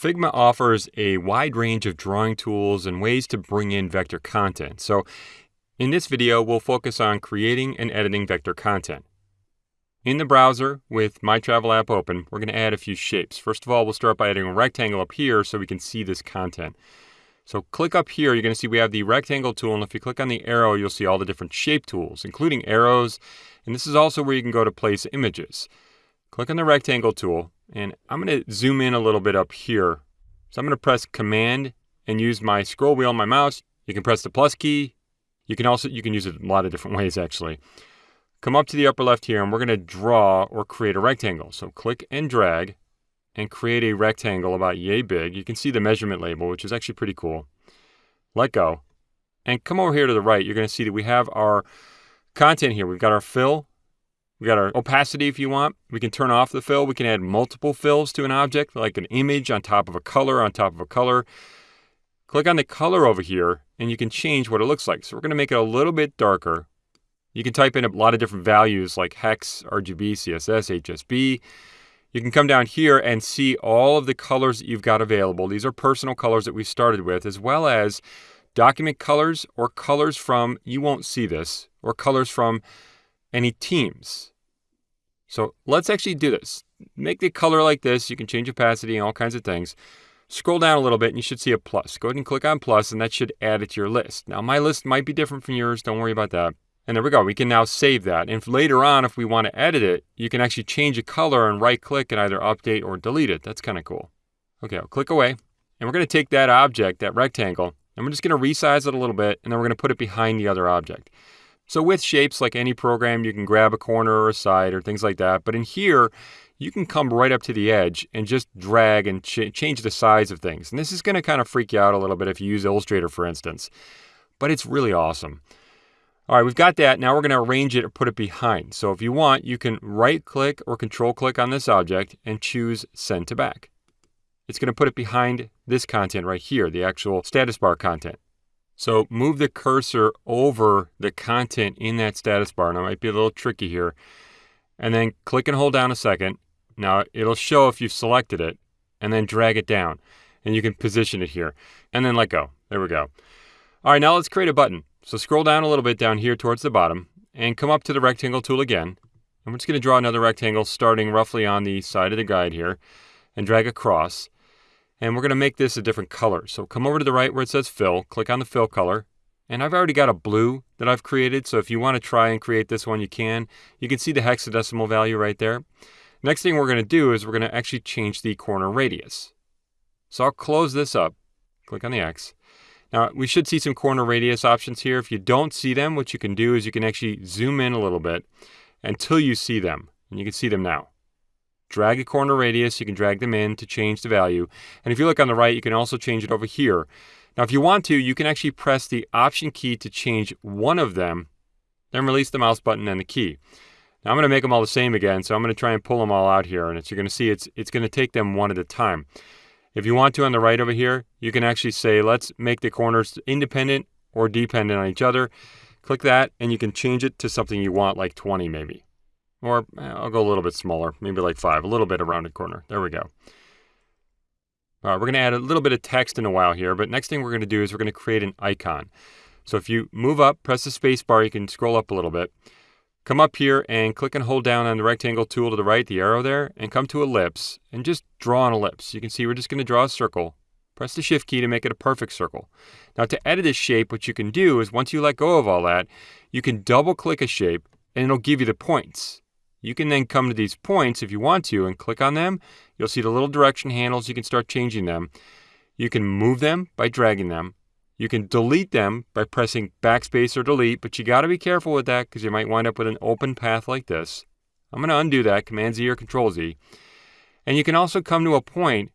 Figma offers a wide range of drawing tools and ways to bring in vector content. So in this video, we'll focus on creating and editing vector content. In the browser with My Travel app open, we're going to add a few shapes. First of all, we'll start by adding a rectangle up here so we can see this content. So click up here, you're going to see we have the rectangle tool, and if you click on the arrow, you'll see all the different shape tools, including arrows, and this is also where you can go to place images. Click on the rectangle tool, and I'm going to zoom in a little bit up here. So I'm going to press Command and use my scroll wheel on my mouse. You can press the plus key. You can also you can use it a lot of different ways actually. Come up to the upper left here and we're going to draw or create a rectangle. So click and drag and create a rectangle about yay big. You can see the measurement label, which is actually pretty cool. Let go. And come over here to the right. You're going to see that we have our content here. We've got our fill, we got our opacity if you want. We can turn off the fill. We can add multiple fills to an object, like an image on top of a color on top of a color. Click on the color over here, and you can change what it looks like. So we're going to make it a little bit darker. You can type in a lot of different values like hex, RGB, CSS, HSB. You can come down here and see all of the colors that you've got available. These are personal colors that we started with, as well as document colors or colors from, you won't see this, or colors from any teams. So let's actually do this. Make the color like this. You can change opacity and all kinds of things. Scroll down a little bit and you should see a plus. Go ahead and click on plus and that should add it to your list. Now my list might be different from yours. Don't worry about that. And there we go. We can now save that. And later on, if we want to edit it, you can actually change a color and right click and either update or delete it. That's kind of cool. Okay, I'll click away. And we're going to take that object, that rectangle, and we're just going to resize it a little bit, and then we're going to put it behind the other object. So with shapes, like any program, you can grab a corner or a side or things like that. But in here, you can come right up to the edge and just drag and ch change the size of things. And this is going to kind of freak you out a little bit if you use Illustrator, for instance. But it's really awesome. All right, we've got that. Now we're going to arrange it or put it behind. So if you want, you can right click or control click on this object and choose send to back. It's going to put it behind this content right here, the actual status bar content. So move the cursor over the content in that status bar. Now, it might be a little tricky here. And then click and hold down a second. Now, it'll show if you've selected it. And then drag it down. And you can position it here. And then let go. There we go. All right, now let's create a button. So scroll down a little bit down here towards the bottom. And come up to the rectangle tool again. And we're just going to draw another rectangle starting roughly on the side of the guide here. And drag across. And we're going to make this a different color. So come over to the right where it says fill, click on the fill color. And I've already got a blue that I've created. So if you want to try and create this one, you can. You can see the hexadecimal value right there. Next thing we're going to do is we're going to actually change the corner radius. So I'll close this up, click on the X. Now we should see some corner radius options here. If you don't see them, what you can do is you can actually zoom in a little bit until you see them. And you can see them now drag a corner radius. You can drag them in to change the value. And if you look on the right, you can also change it over here. Now, if you want to, you can actually press the Option key to change one of them, then release the mouse button and the key. Now, I'm going to make them all the same again, so I'm going to try and pull them all out here. And as you're going to see, it's, it's going to take them one at a time. If you want to on the right over here, you can actually say, let's make the corners independent or dependent on each other. Click that, and you can change it to something you want, like 20 maybe. Or eh, I'll go a little bit smaller, maybe like five, a little bit of rounded corner. There we go. All right, we're going to add a little bit of text in a while here, but next thing we're going to do is we're going to create an icon. So if you move up, press the space bar, you can scroll up a little bit. Come up here and click and hold down on the rectangle tool to the right, the arrow there, and come to ellipse and just draw an ellipse. You can see we're just going to draw a circle. Press the shift key to make it a perfect circle. Now to edit this shape, what you can do is once you let go of all that, you can double click a shape and it'll give you the points. You can then come to these points if you want to and click on them. You'll see the little direction handles. You can start changing them. You can move them by dragging them. You can delete them by pressing backspace or delete, but you got to be careful with that because you might wind up with an open path like this. I'm going to undo that, Command Z or Control Z. And you can also come to a point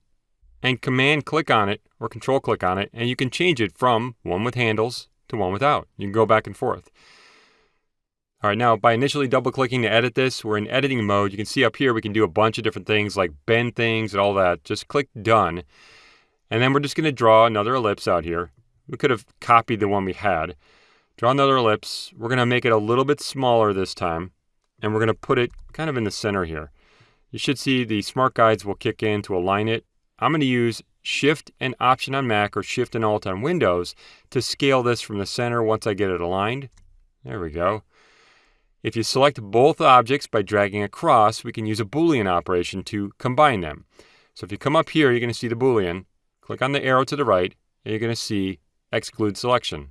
and Command click on it or Control click on it, and you can change it from one with handles to one without. You can go back and forth. All right, now by initially double clicking to edit this, we're in editing mode. You can see up here we can do a bunch of different things like bend things and all that. Just click done. And then we're just going to draw another ellipse out here. We could have copied the one we had. Draw another ellipse. We're going to make it a little bit smaller this time. And we're going to put it kind of in the center here. You should see the smart guides will kick in to align it. I'm going to use Shift and Option on Mac or Shift and Alt on Windows to scale this from the center once I get it aligned. There we go. If you select both objects by dragging across, we can use a Boolean operation to combine them. So if you come up here, you're going to see the Boolean. Click on the arrow to the right, and you're going to see exclude selection.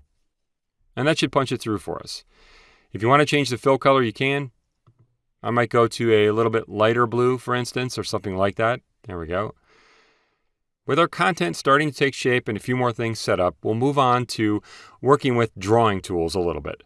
And that should punch it through for us. If you want to change the fill color, you can. I might go to a little bit lighter blue, for instance, or something like that. There we go. With our content starting to take shape and a few more things set up, we'll move on to working with drawing tools a little bit.